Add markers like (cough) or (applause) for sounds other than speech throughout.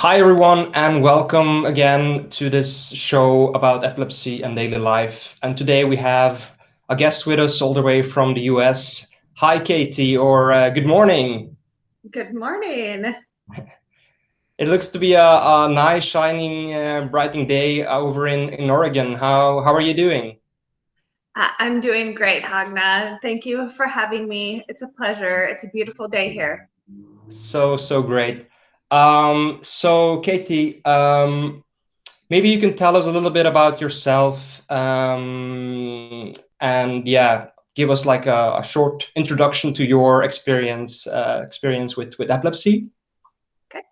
Hi, everyone, and welcome again to this show about epilepsy and daily life. And today we have a guest with us all the way from the US. Hi, Katie, or uh, good morning. Good morning. (laughs) It looks to be a, a nice, shining, uh, brightening day over in, in Oregon. How, how are you doing? I'm doing great, Hagna. Thank you for having me. It's a pleasure. It's a beautiful day here. So, so great. Um, so, Katie, um, maybe you can tell us a little bit about yourself um, and, yeah, give us like a, a short introduction to your experience uh, experience with, with epilepsy. Okay.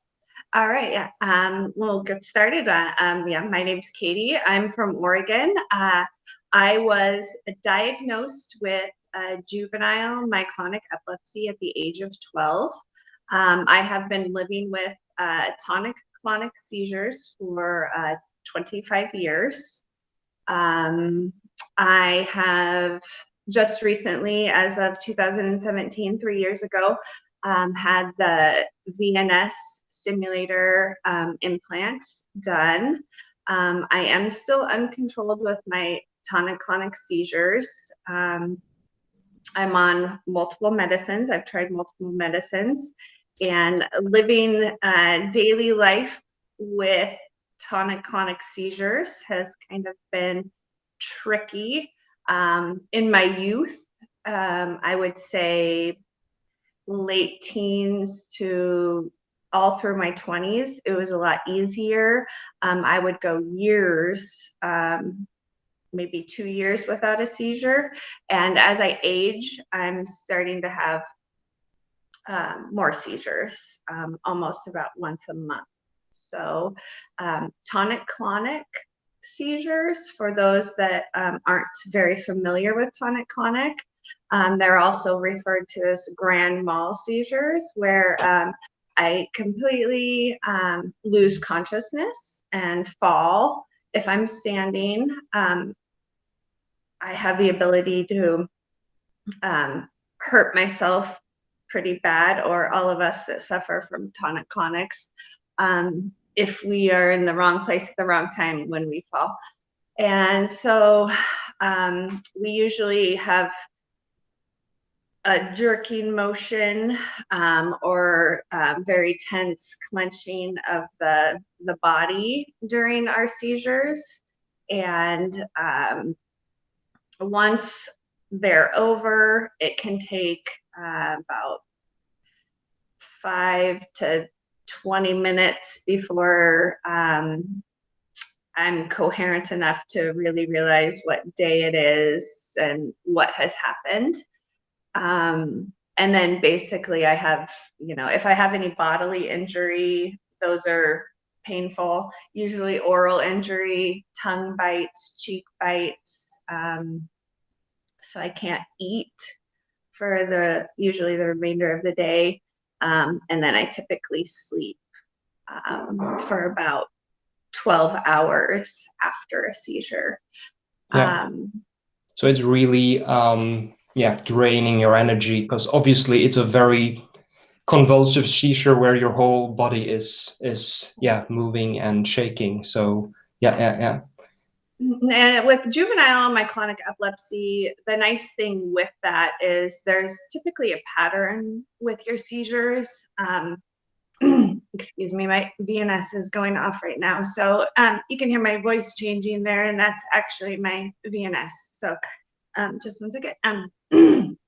All right. Yeah. Um, we'll get started. Uh, um, yeah, my name's Katie. I'm from Oregon. Uh, I was diagnosed with juvenile myoclonic epilepsy at the age of 12. Um, I have been living with uh, tonic-clonic seizures for uh, 25 years. Um, I have just recently, as of 2017, three years ago, um, had the VNS stimulator um, implant done. Um, I am still uncontrolled with my tonic-clonic seizures. I'm on multiple medicines. I've tried multiple medicines and living uh, daily life with tonic-clonic seizures has kind of been tricky. Um, in my youth, um, I would say late teens to all through my 20s, it was a lot easier. Um, I would go years, um, maybe two years without a seizure. And as I age, I'm starting to have um, more seizures, um, almost about once a month. So um, tonic-clonic seizures, for those that um, aren't very familiar with tonic-clonic, um, they're also referred to as grand mal seizures, where um, I completely lose consciousness and fall. If I'm standing, I have the ability to hurt myself pretty bad, or all of us that suffer from tonic clonics, um, if we are in the wrong place at the wrong time when we fall. And so um, we usually have a jerking motion um, or um, very tense clenching of the, the body during our seizures. And um, once they're over, it can take uh, about five to 20 minutes before um, I'm coherent enough to really realize what day it is and what has happened. Um, and then basically I have, you know, if I have any bodily injury, those are painful, usually oral injury, tongue bites, cheek bites. Um, so I can't eat for the usually the remainder of the day. Um, and then I typically sleep um, for about 12 hours after a seizure. Yeah. Um, so it's really, um, yeah, draining your energy because obviously it's a very convulsive seizure where your whole body is, is yeah, moving and shaking. So yeah, yeah, yeah. And with juvenile myoclonic epilepsy, the nice thing with that is there's typically a pattern with your seizures. Um, (clears throat) excuse me, my VNS is going off right now. So um, you can hear my voice changing there, and that's actually my VNS. So um, just one second. Um, (clears throat)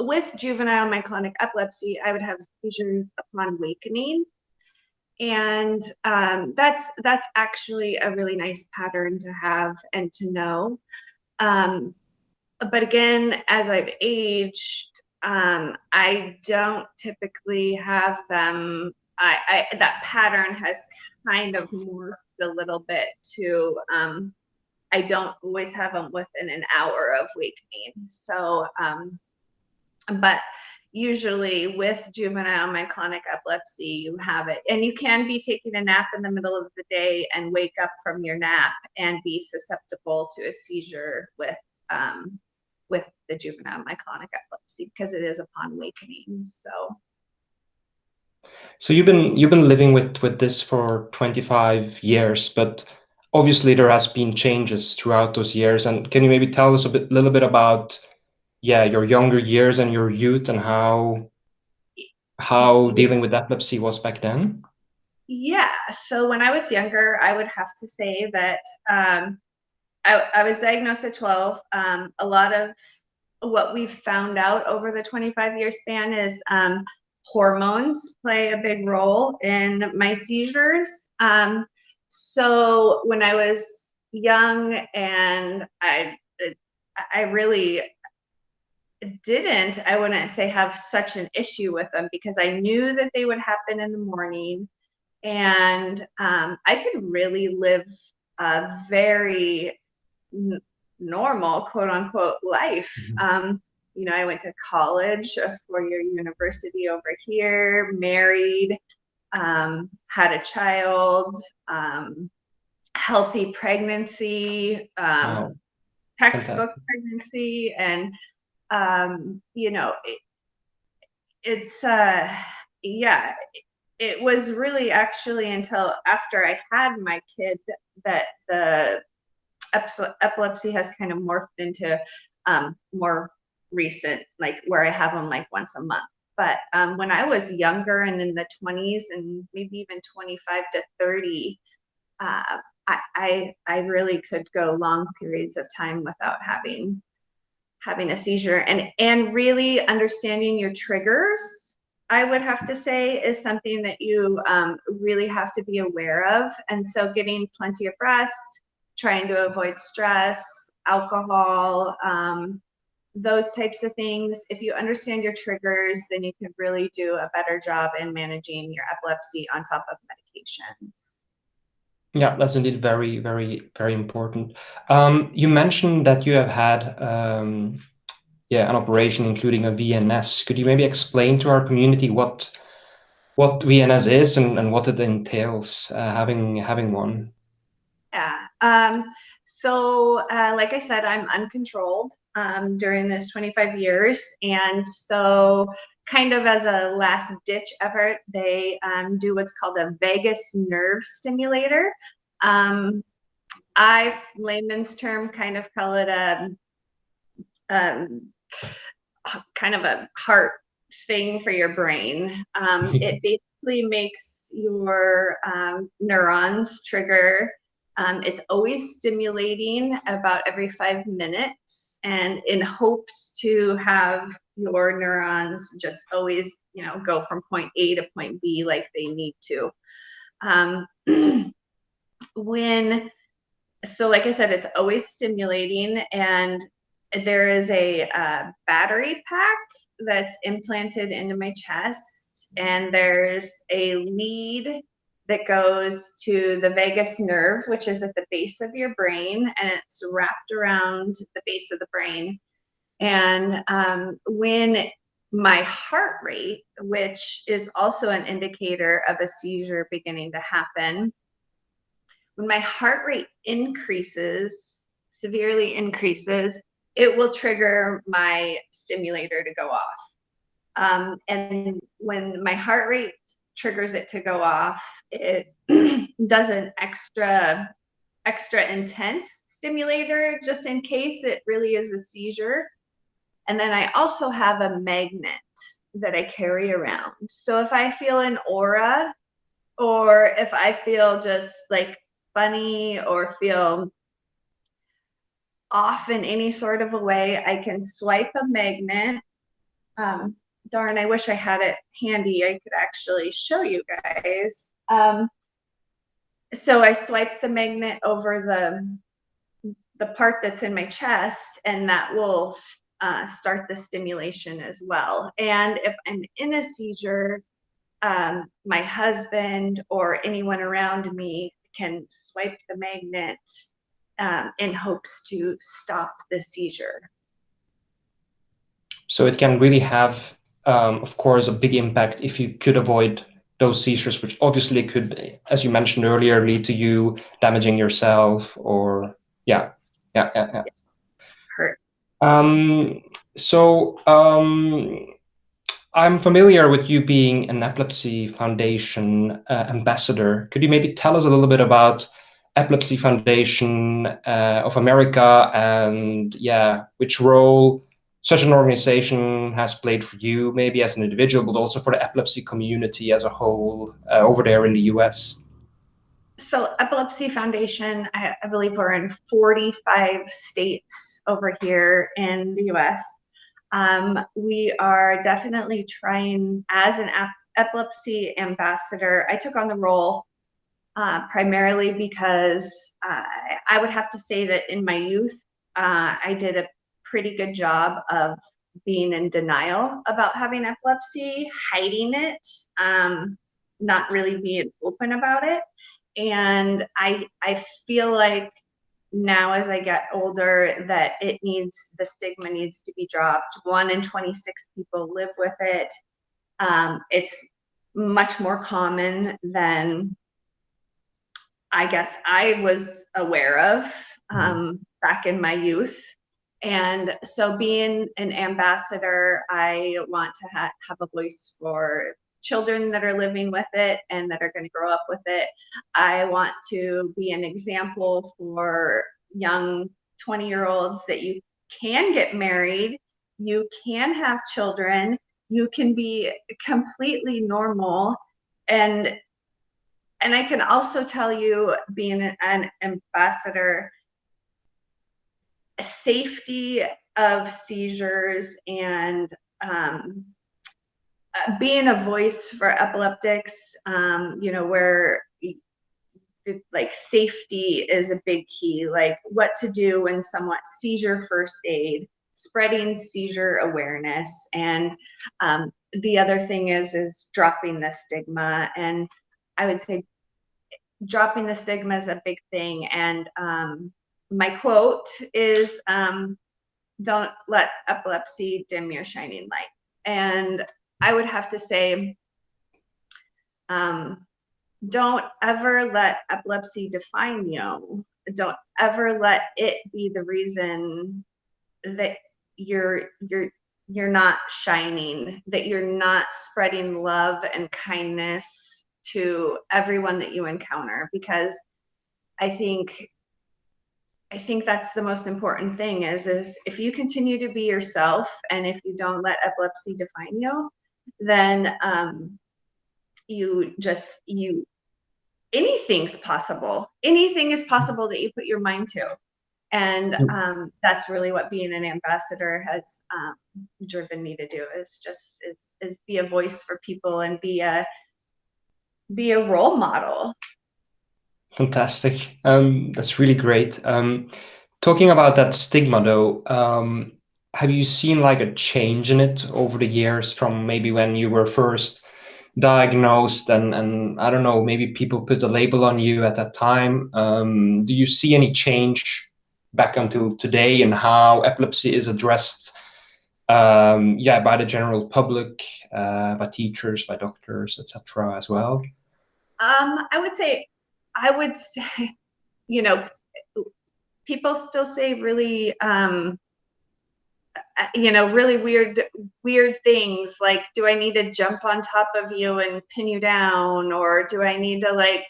with juvenile myoclonic epilepsy, I would have seizures upon awakening and um, that's that's actually a really nice pattern to have and to know. Um, but again as i've aged um, i don't typically have them I, I, that pattern has kind of morphed a little bit to um, i don't always have them within an hour of wakening. So um, but usually with juvenile myoclonic epilepsy, you have it. And you can be taking a nap in the middle of the day and wake up from your nap and be susceptible to a seizure with um, with the juvenile myoclonic epilepsy because it is upon awakening. So. So you've been you've been living with with this for 25 years, but obviously there has been changes throughout those years. And can you maybe tell us a bit, little bit about, yeah, your younger years and your youth and how how dealing with epilepsy was back then? Yeah. So when I was younger, I would have to say that um, I, I, was diagnosed at 12. Um, a lot of what we've found out over the 25 year span is um, hormones play a big role in my seizures. Um, so when I was young and I, I really didn't, I wouldn't say have such an issue with them because I knew that they would happen in the morning and um, I could really live a very normal quote unquote life. Mm-hmm. Um, you know, I went to college, a four year university over here, married, um, had a child, um, healthy pregnancy, um, wow. textbook pregnancy, and um, you know, it, it's uh, yeah, it was really actually until after I had my kid that the epilepsy has kind of morphed into um, more recent, like where I have them like once a month. But um, when I was younger and in the 20s and maybe even 25 to 30, uh, I, I, I really could go long periods of time without having having a seizure and and really understanding your triggers i would have to say is something that you um, really have to be aware of and so getting plenty of rest trying to avoid stress alcohol um, those types of things. If you understand your triggers, then you can really do a better job in managing your epilepsy on top of medications. Yeah, that's indeed very, very, very important. Um, you mentioned that you have had, um, yeah, an operation including a VNS. Could you maybe explain to our community what what VNS is and, and what it entails uh, having having one? Yeah. Um, so, uh, like I said, I'm uncontrolled um, during this 25 years. And so, kind of as a last ditch effort, they um, do what's called a vagus nerve stimulator. Um, I, layman's term, kind of call it a um, kind of a heart thing for your brain. Um, (laughs) it basically makes your um, neurons trigger um, it's always stimulating about every five minutes and in hopes to have your neurons just always, you know, go from point A to point B like they need to. Um, (clears throat) when, so like I said, it's always stimulating and there is a uh, battery pack that's implanted into my chest and there's a lead that goes to the vagus nerve, which is at the base of your brain, and it's wrapped around the base of the brain. And um, when my heart rate, which is also an indicator of a seizure beginning to happen, when my heart rate increases, severely increases, it will trigger my stimulator to go off. Um, and when my heart rate triggers it to go off. It (clears throat) does an extra, extra intense stimulator just in case it really is a seizure. And then I also have a magnet that I carry around. So if I feel an aura or if I feel just like funny or feel off in any sort of a way, I can swipe a magnet. Um, darn, I wish I had it handy. I could actually show you guys. Um, so I swipe the magnet over the the part that's in my chest, and that will uh, start the stimulation as well. And if I'm in a seizure, um, my husband or anyone around me can swipe the magnet um, in hopes to stop the seizure. So it can really have um, of course, a big impact if you could avoid those seizures, which obviously could, as you mentioned earlier, lead to you damaging yourself or yeah, yeah, yeah, yeah. Um, so um, I'm familiar with you being an Epilepsy Foundation uh, ambassador. Could you maybe tell us a little bit about Epilepsy Foundation uh, of America and yeah, which role such an organization has played for you, maybe as an individual, but also for the epilepsy community as a whole uh, over there in the US? So, Epilepsy Foundation, I, I believe we're in 45 states over here in the US. Um, we are definitely trying, as an epilepsy ambassador, I took on the role uh, primarily because uh, I would have to say that in my youth, uh, I did a pretty good job of being in denial about having epilepsy, hiding it, um, not really being open about it. And I, I feel like now as I get older that it needs, the stigma needs to be dropped. One in 26 people live with it. Um, it's much more common than I guess I was aware of mm-hmm. um, back in my youth. And so, being an ambassador, I want to ha- have a voice for children that are living with it and that are going to grow up with it. I want to be an example for young 20 year olds that you can get married, you can have children, you can be completely normal. And and I can also tell you, being an ambassador, safety of seizures and um, being a voice for epileptics, um, you know, where like safety is a big key, like what to do when someone seizure first aid, spreading seizure awareness, and um, the other thing is is dropping the stigma. And I would say dropping the stigma is a big thing. And um, my quote is, um, "Don't let epilepsy dim your shining light." And I would have to say, um, don't ever let epilepsy define you. Don't ever let it be the reason that you're you're you're not shining, that you're not spreading love and kindness to everyone that you encounter because I think I think that's the most important thing is is if you continue to be yourself and if you don't let epilepsy define you, then um, you just you anything's possible. Anything is possible that you put your mind to. And um, that's really what being an ambassador has um, driven me to do is just is, is be a voice for people and be a be a role model. Fantastic. Um, that's really great. Um, talking about that stigma though, um, have you seen like a change in it over the years from maybe when you were first diagnosed and and I don't know maybe people put a label on you at that time? Um, do you see any change back until today and how epilepsy is addressed um, yeah by the general public uh, by teachers by doctors etc as well? Um, I would say I would (laughs) say you know people still say really um, you know really weird weird things like do i need to jump on top of you and pin you down? Or do i need to like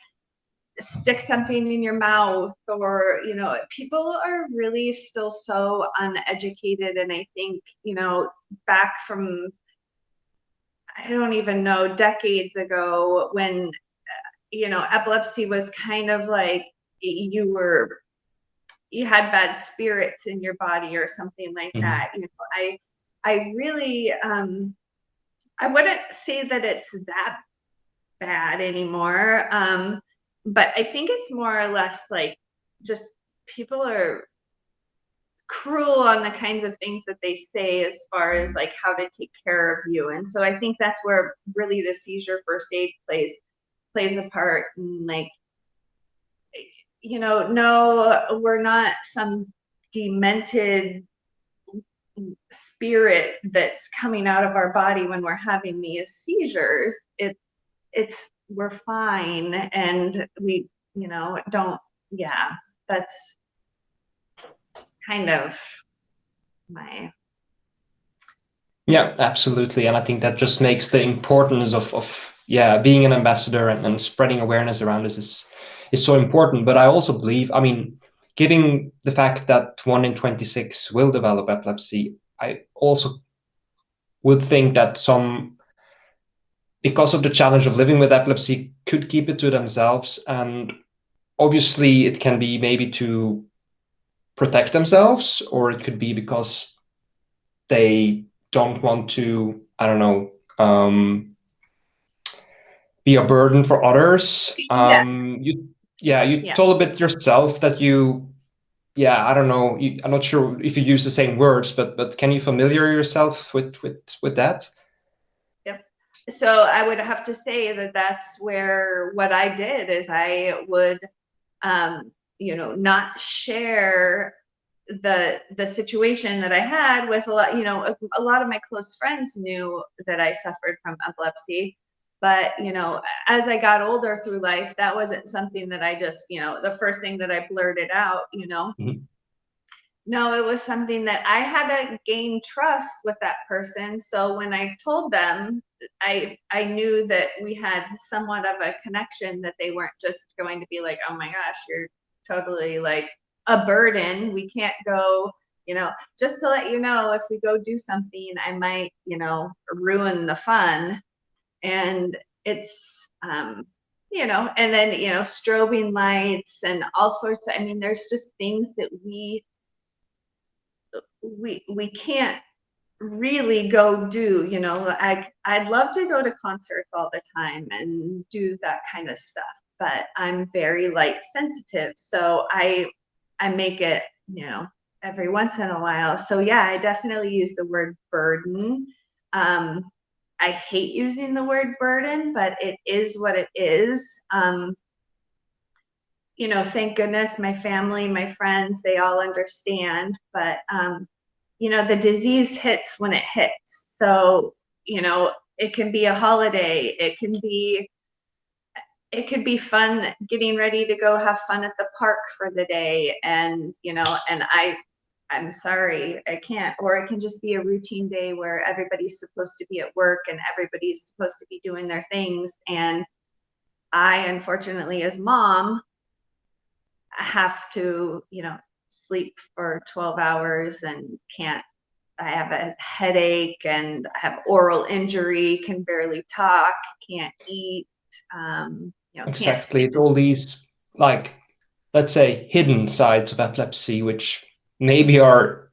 stick something in your mouth? Or you know people are really still so uneducated and i think you know back from i don't even know decades ago when uh, you know epilepsy was kind of like you were you had bad spirits in your body or something like mm-hmm. that. You know, I I really um I wouldn't say that it's that bad anymore. Um, but I think it's more or less like just people are cruel on the kinds of things that they say as far as like how to take care of you. And so I think that's where really the seizure first aid plays plays a part and like you know, no, we're not some demented spirit that's coming out of our body when we're having these seizures. It, it's we're fine, and we, you know, don't. Yeah, that's kind of my Yeah, absolutely. And I think that just makes the importance of, of yeah, being an ambassador and, and spreading awareness around this is is so important. But I also believe, I mean, given the fact that one in 26 will develop epilepsy, I also would think that some, because of the challenge of living with epilepsy, could keep it to themselves. And obviously, it can be maybe to protect themselves, or it could be because they don't want to, I don't know, um, be a burden for others. Yeah. Um, you, yeah, you Yeah. told a bit yourself that you, yeah, I don't know, you, I'm not sure if you use the same words, but but can you familiar yourself with with with that? Yep. So I would have to say that that's where what I did is I would, um, you know, not share the the situation that I had with a lot, you know, a, a lot of my close friends knew that I suffered from epilepsy, but you know, as I got older through life, that wasn't something that I just, you know, the first thing that I blurted out, you know. Mhm. No, it was something that I had to gain trust with that person. So when I told them, I I knew that we had somewhat of a connection that they weren't just going to be like, "Oh my gosh, you're totally like a burden. We can't go, you know, just to let you know, if we go do something, I might, you know, ruin the fun." And it's um you know, and then, you know, strobing lights and all sorts of I mean, there's just things that we we we can't really go do you know i i'd love to go to concerts all the time and do that kind of stuff but i'm very light sensitive so i i make it you know every once in a while. So yeah i definitely use the word burden um i hate using the word burden but it is what it is um you know thank goodness my family my friends they all understand but um you know, the disease hits when it hits. So, you know, it can be a holiday, it can be it could be fun getting ready to go have fun at the park for the day and, you know, and I I'm sorry, I can't or it can just be a routine day where everybody's supposed to be at work and everybody's supposed to be doing their things and I unfortunately as mom have to, you know, sleep for 12 hours and can't I have a headache and I have oral injury, can barely talk, can't eat, um, you know, Exactly. It's all these like let's say hidden sides of epilepsy, which maybe are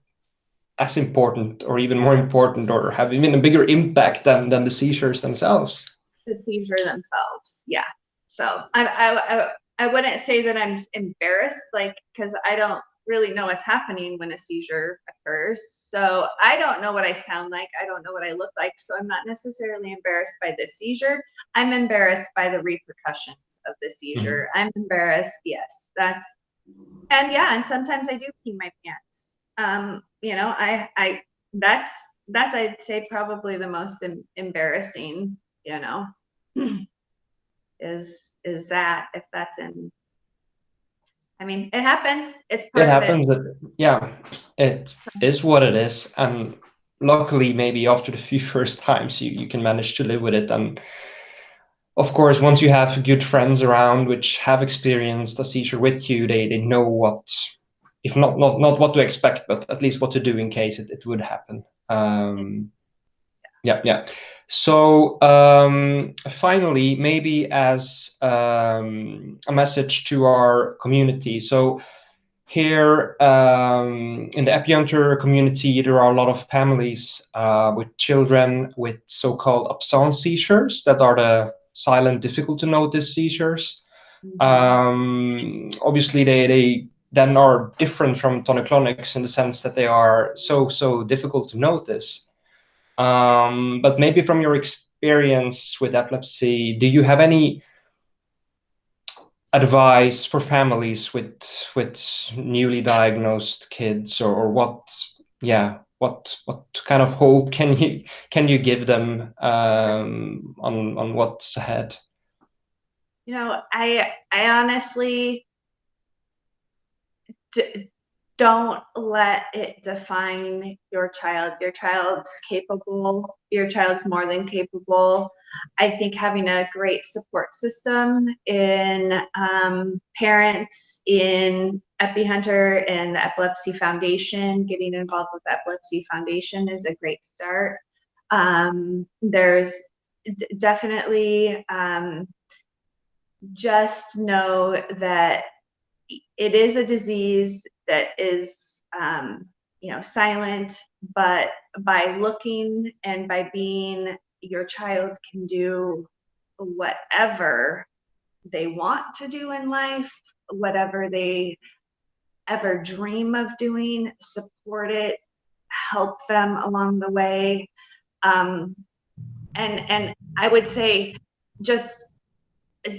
as important or even more important or have even a bigger impact than than the seizures themselves. The seizure themselves, yeah. So I I I, I wouldn't say that I'm embarrassed, like because I don't really know what's happening when a seizure occurs. So I don't know what I sound like. I don't know what I look like. So I'm not necessarily embarrassed by the seizure. I'm embarrassed by the repercussions of the seizure. Mm-hmm. I'm embarrassed. Yes, that's and yeah, and sometimes I do pee my pants. Um, you know, I I that's that's I'd say probably the most em- embarrassing. You know, (clears throat) is is that if that's in I mean, it happens. It's it happens. It. That, yeah, it is what it is, and luckily, maybe after the few (laughs) first times, you you can manage to live with it. And of course, once you have good friends around which have experienced a seizure with you, they they know what, if not not not what to expect, but at least what to do in case it, it would happen. Um, yeah, yeah. So um, finally, maybe as um, a message to our community. So here um, in the Epihunter community, there are a lot of families uh, with children with so-called absence seizures that are the silent, difficult to notice seizures. Mm -hmm. obviously, they, they then are different from tonic-clonics in the sense that they are so, so difficult to notice. Um, but maybe from your experience with epilepsy, do you have any advice for families with with newly diagnosed kids, or, or what? Yeah, what what kind of hope can you can you give them um, on on what's ahead? You know, I I honestly don't let it define your child. Your child's capable, your child's more than capable. I think having a great support system in um, parents, in EpiHunter and the Epilepsy Foundation, getting involved with the Epilepsy Foundation is a great start. Um, there's definitely um, just know that it is a disease that is um, you know silent but by looking and by being your child can do whatever they want to do in life whatever they ever dream of doing support it help them along the way um, and and i would say just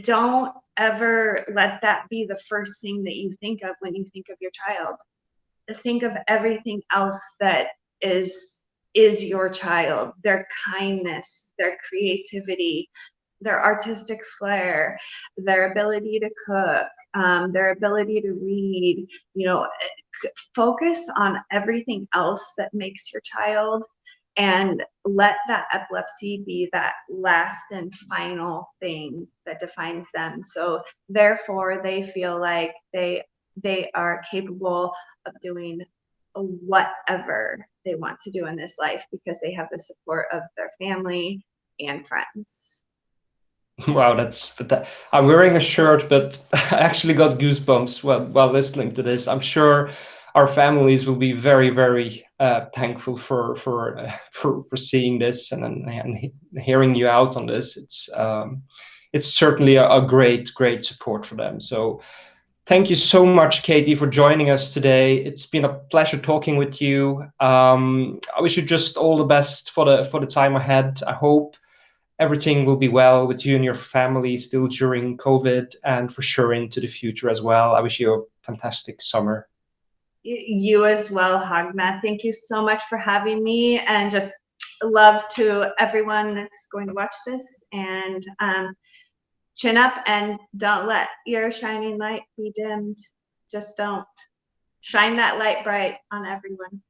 don't ever let that be the first thing that you think of when you think of your child. Think of everything else that is is your child, their kindness, their creativity, their artistic flair, their ability to cook, um, their ability to read, you know, focus on everything else that makes your child and let that epilepsy be that last and final thing that defines them. So therefore they feel like they they are capable of doing whatever they want to do in this life because they have the support of their family and friends (laughs) wow that's that, i'm wearing a shirt but (laughs) i actually got goosebumps while, while listening to this i'm sure our families will be very very uh, thankful for for, uh, (laughs) for for seeing this and, and hearing you out on this. It's um, it's certainly a, a, great great support for them. So thank you so much, Katie, for joining us today. It's been a pleasure talking with you. Um, I wish you just all the best for the for the time ahead. I hope everything will be well with you and your family still during COVID and for sure into the future as well. I wish you a fantastic summer you as well, Hagma. Thank you so much for having me and just love to everyone that's going to watch this and um, chin up and don't let your shining light be dimmed. Just don't shine that light bright on everyone.